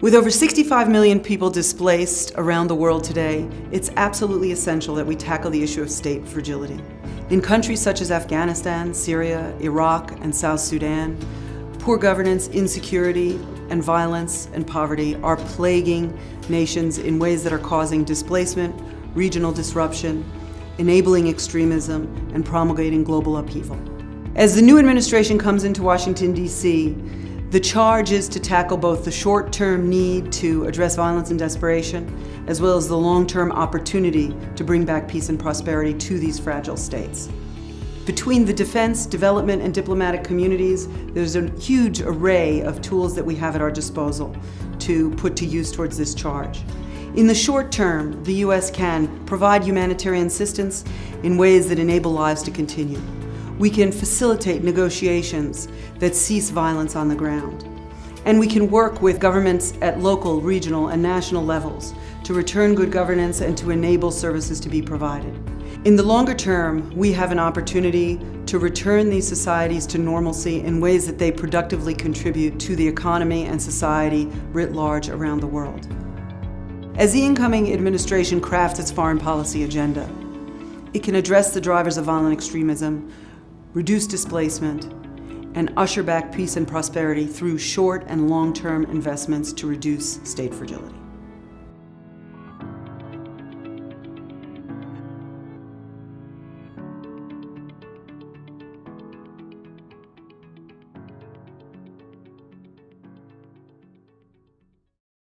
With over 65 million people displaced around the world today, it's absolutely essential that we tackle the issue of state fragility. In countries such as Afghanistan, Syria, Iraq, and South Sudan, poor governance, insecurity, and violence and poverty are plaguing nations in ways that are causing displacement, regional disruption, enabling extremism, and promulgating global upheaval. As the new administration comes into Washington, D.C., the charge is to tackle both the short-term need to address violence and desperation, as well as the long-term opportunity to bring back peace and prosperity to these fragile states. Between the defense, development, and diplomatic communities, there's a huge array of tools that we have at our disposal to put to use towards this charge. In the short term, the U.S. can provide humanitarian assistance in ways that enable lives to continue we can facilitate negotiations that cease violence on the ground. And we can work with governments at local, regional, and national levels to return good governance and to enable services to be provided. In the longer term, we have an opportunity to return these societies to normalcy in ways that they productively contribute to the economy and society writ large around the world. As the incoming administration crafts its foreign policy agenda, it can address the drivers of violent extremism reduce displacement, and usher back peace and prosperity through short and long-term investments to reduce state fragility.